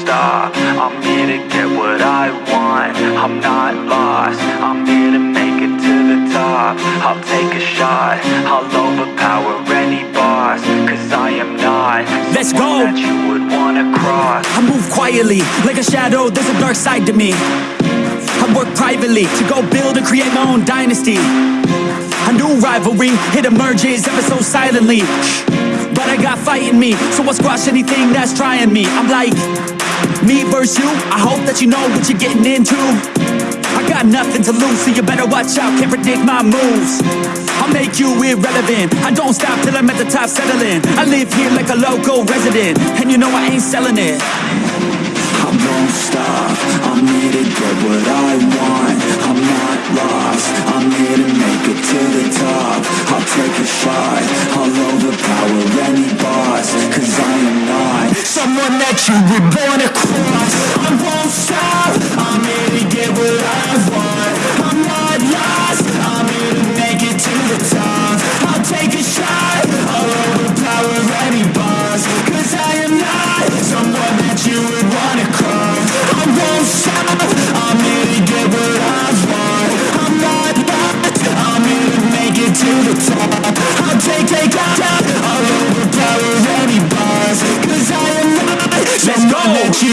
star. I'm here to get what I want. I'm not lost. I'm here to make it to the top. I'll take a shot. I'll overpower any boss Cause I am not Let's go! That you would wanna cross. I move quietly Like a shadow. There's a dark side to me privately, to go build and create my own dynasty. A new rivalry, it emerges ever so silently. But I got fight in me, so I'll squash anything that's trying me. I'm like, me versus you, I hope that you know what you're getting into. I got nothing to lose, so you better watch out, can't predict my moves. I'll make you irrelevant, I don't stop till I'm at the top settling. I live here like a local resident, and you know I ain't selling it. I stop, I'm here to get what I want. I'm not lost, I'm here to make it to the top. I'll take a shot, I'll overpower any boss Cause I am not someone that you would wanna cross. I won't stop,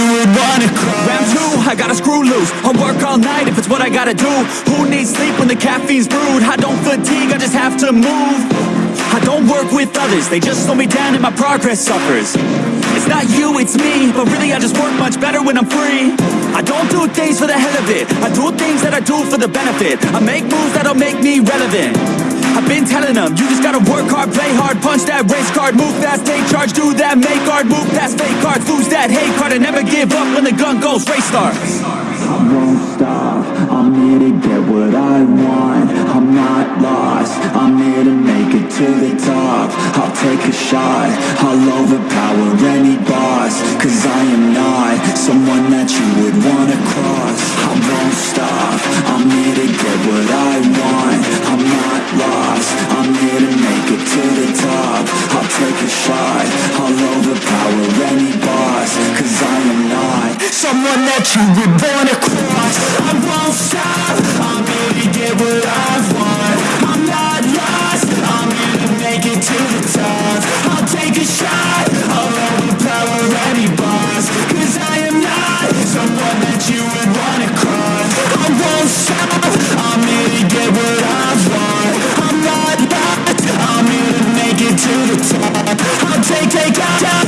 you would wanna cross Round two, I gotta screw loose. I'll work all night if it's what I gotta do. Who needs sleep when the caffeine's brewed? I don't fatigue, I just have to move. I don't work with others They just slow me down and my progress suffers. It's not you, it's me But really I just work much better when I'm free. I don't do things for the hell of it. I do things that I do for the benefit. I make moves that'll make me relevant. I've been telling them, you just gotta work hard, play hard Punch that race card, move fast, take charge Do that, make hard, move past goes Race starts I won't stop, I'm here to get what I want. I'm not lost, I'm here to make it to the top. I'll take a shot, I'll overpower any boss. Cause I am not someone that you would wanna someone that you would wanna cross. I won't stop, I'm to get what I want. I'm not lost, I'm to make it to the top. I'll take a shot, I'll overpower any boss. Cause I am not someone that you would wanna cross. I won't stop, I'm to get what I want. I'm not lost, I'm here to make it to the top. I'll take, take, out,